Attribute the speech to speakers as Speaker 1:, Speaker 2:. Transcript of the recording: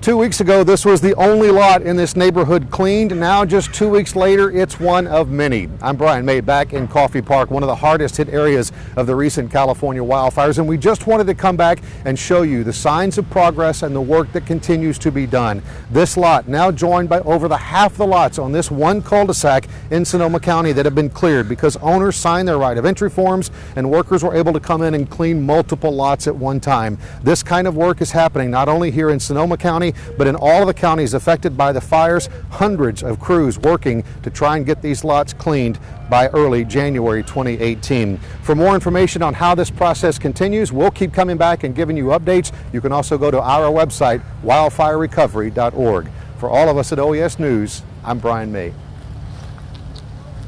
Speaker 1: Two weeks ago, this was the only lot in this neighborhood cleaned. Now, just two weeks later, it's one of many. I'm Brian May, back in Coffey Park, one of the hardest hit areas of the recent California wildfires. And we just wanted to come back and show you the signs of progress and the work that continues to be done. This lot now joined by over the half the lots on this one cul-de-sac in Sonoma County that have been cleared because owners signed their right of entry forms and workers were able to come in and clean multiple lots at one time. This kind of work is happening not only here in Sonoma But in all of the counties affected by the fires, hundreds of crews working to try and get these lots cleaned by early January 2018. For more information on how this process continues, we'll keep coming back and giving you updates. You can also go to our website, wildfirerecovery.org. For all of us at OES News, I'm Brian May.